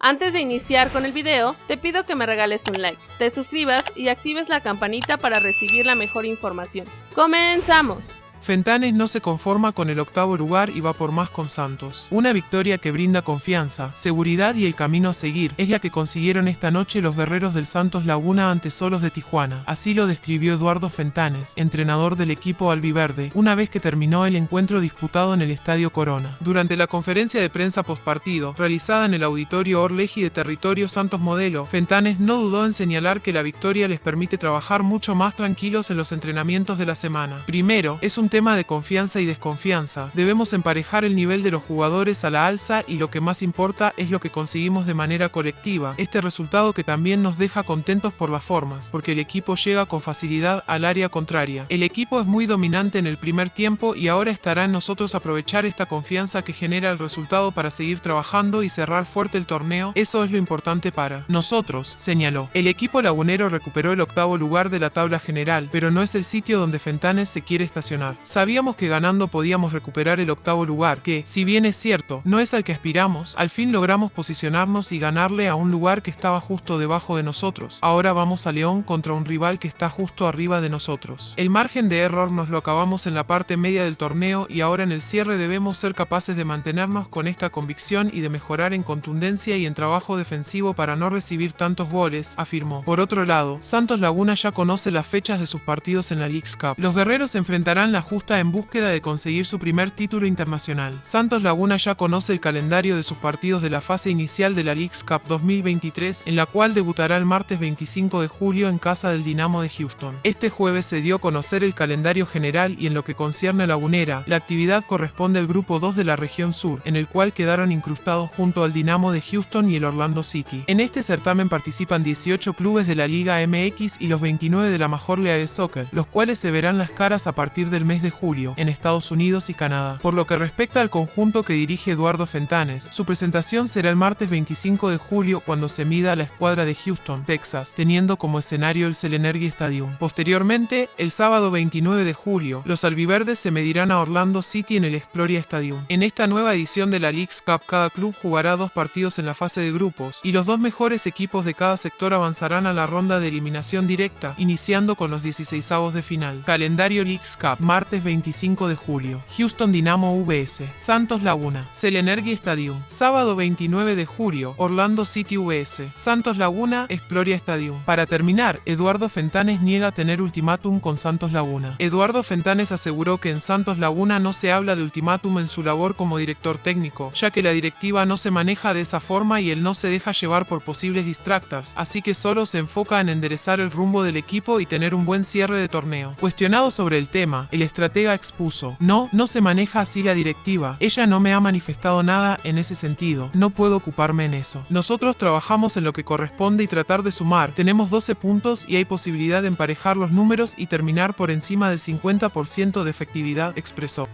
Antes de iniciar con el video, te pido que me regales un like, te suscribas y actives la campanita para recibir la mejor información. ¡Comenzamos! Fentanes no se conforma con el octavo lugar y va por más con Santos. Una victoria que brinda confianza, seguridad y el camino a seguir es la que consiguieron esta noche los guerreros del Santos Laguna ante Solos de Tijuana. Así lo describió Eduardo Fentanes, entrenador del equipo albiverde, una vez que terminó el encuentro disputado en el Estadio Corona. Durante la conferencia de prensa postpartido, realizada en el Auditorio Orleji de Territorio Santos Modelo, Fentanes no dudó en señalar que la victoria les permite trabajar mucho más tranquilos en los entrenamientos de la semana. Primero, es un tema de confianza y desconfianza. Debemos emparejar el nivel de los jugadores a la alza y lo que más importa es lo que conseguimos de manera colectiva. Este resultado que también nos deja contentos por las formas, porque el equipo llega con facilidad al área contraria. El equipo es muy dominante en el primer tiempo y ahora estará en nosotros aprovechar esta confianza que genera el resultado para seguir trabajando y cerrar fuerte el torneo. Eso es lo importante para nosotros, señaló. El equipo lagunero recuperó el octavo lugar de la tabla general, pero no es el sitio donde Fentanes se quiere estacionar. Sabíamos que ganando podíamos recuperar el octavo lugar, que, si bien es cierto, no es al que aspiramos, al fin logramos posicionarnos y ganarle a un lugar que estaba justo debajo de nosotros. Ahora vamos a León contra un rival que está justo arriba de nosotros. El margen de error nos lo acabamos en la parte media del torneo y ahora en el cierre debemos ser capaces de mantenernos con esta convicción y de mejorar en contundencia y en trabajo defensivo para no recibir tantos goles, afirmó. Por otro lado, Santos Laguna ya conoce las fechas de sus partidos en la League's Cup. Los guerreros enfrentarán la justa en búsqueda de conseguir su primer título internacional. Santos Laguna ya conoce el calendario de sus partidos de la fase inicial de la League's Cup 2023, en la cual debutará el martes 25 de julio en casa del Dinamo de Houston. Este jueves se dio a conocer el calendario general y en lo que concierne a Lagunera, la actividad corresponde al grupo 2 de la región sur, en el cual quedaron incrustados junto al Dinamo de Houston y el Orlando City. En este certamen participan 18 clubes de la Liga MX y los 29 de la Major League Soccer, los cuales se verán las caras a partir del mes de julio, en Estados Unidos y Canadá. Por lo que respecta al conjunto que dirige Eduardo Fentanes, su presentación será el martes 25 de julio cuando se mida a la escuadra de Houston, Texas, teniendo como escenario el Selenergy Stadium. Posteriormente, el sábado 29 de julio, los albiverdes se medirán a Orlando City en el Exploria Stadium. En esta nueva edición de la League's Cup, cada club jugará dos partidos en la fase de grupos, y los dos mejores equipos de cada sector avanzarán a la ronda de eliminación directa, iniciando con los 16 de final. Calendario League's Cup, martes 25 de julio. Houston Dynamo VS. Santos Laguna. Selenergy Stadium. Sábado 29 de julio. Orlando City VS. Santos Laguna. Exploria Stadium. Para terminar, Eduardo Fentanes niega tener ultimátum con Santos Laguna. Eduardo Fentanes aseguró que en Santos Laguna no se habla de ultimátum en su labor como director técnico, ya que la directiva no se maneja de esa forma y él no se deja llevar por posibles distractors, así que solo se enfoca en enderezar el rumbo del equipo y tener un buen cierre de torneo. Cuestionado sobre el tema, el estratega expuso, no, no se maneja así la directiva, ella no me ha manifestado nada en ese sentido, no puedo ocuparme en eso. Nosotros trabajamos en lo que corresponde y tratar de sumar, tenemos 12 puntos y hay posibilidad de emparejar los números y terminar por encima del 50% de efectividad, expresó.